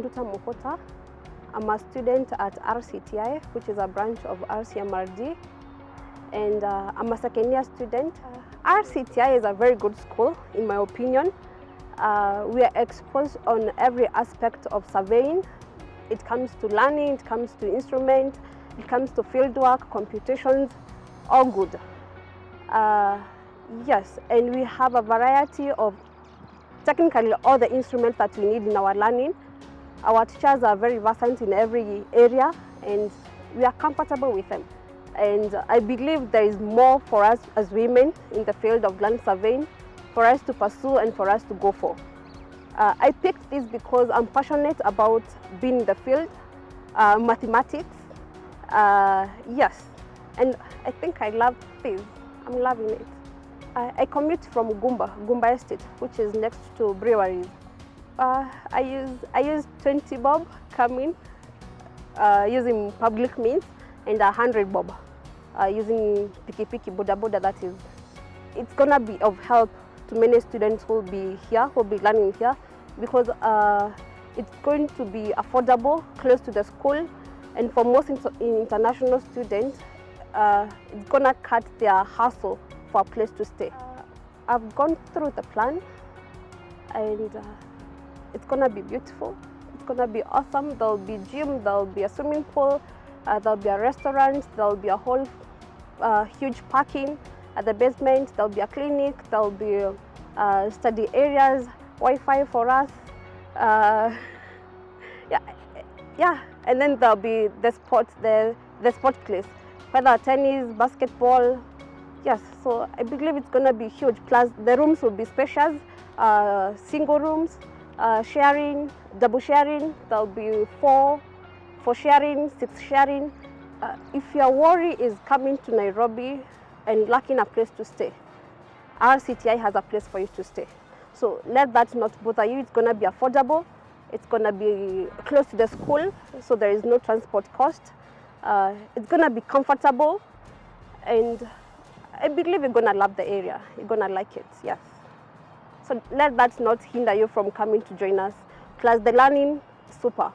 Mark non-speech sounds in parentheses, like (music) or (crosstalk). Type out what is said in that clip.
Nduta Mokota. I'm a student at RCTI, which is a branch of RCMRD, and uh, I'm a second year student. RCTI is a very good school, in my opinion. Uh, we are exposed on every aspect of surveying. It comes to learning, it comes to instrument, it comes to fieldwork, computations, all good. Uh, yes, and we have a variety of technically all the instruments that we need in our learning. Our teachers are very versant in every area and we are comfortable with them. And I believe there is more for us as women in the field of land surveying for us to pursue and for us to go for. Uh, I picked this because I'm passionate about being in the field, uh, mathematics, uh, yes, and I think I love this. I'm loving it. I, I commute from Gumba, Gumba Estate, which is next to breweries. Uh, I use I use 20 bob coming uh, using public means and 100 bob uh, using piki piki boda boda. That is, it's gonna be of help to many students who will be here, who will be learning here, because uh, it's going to be affordable, close to the school, and for most inter international students, uh, it's gonna cut their hassle for a place to stay. Uh, I've gone through the plan, and uh, it's gonna be beautiful. It's gonna be awesome. There'll be gym, there'll be a swimming pool, uh, there'll be a restaurant, there'll be a whole uh, huge parking at the basement, there'll be a clinic, there'll be uh, study areas, Wi-Fi for us. Uh, (laughs) yeah, yeah, and then there'll be the sports, the, the sport place, whether tennis, basketball, yes, so I believe it's gonna be huge. Plus the rooms will be spacious, uh, single rooms, uh, sharing, double sharing, there'll be four, four sharing, six sharing. Uh, if your worry is coming to Nairobi and lacking a place to stay, RCTI has a place for you to stay. So let that not bother you. It's going to be affordable. It's going to be close to the school, so there is no transport cost. Uh, it's going to be comfortable, and I believe you're going to love the area. You're going to like it, yes. So let that not hinder you from coming to join us. Plus the learning, super.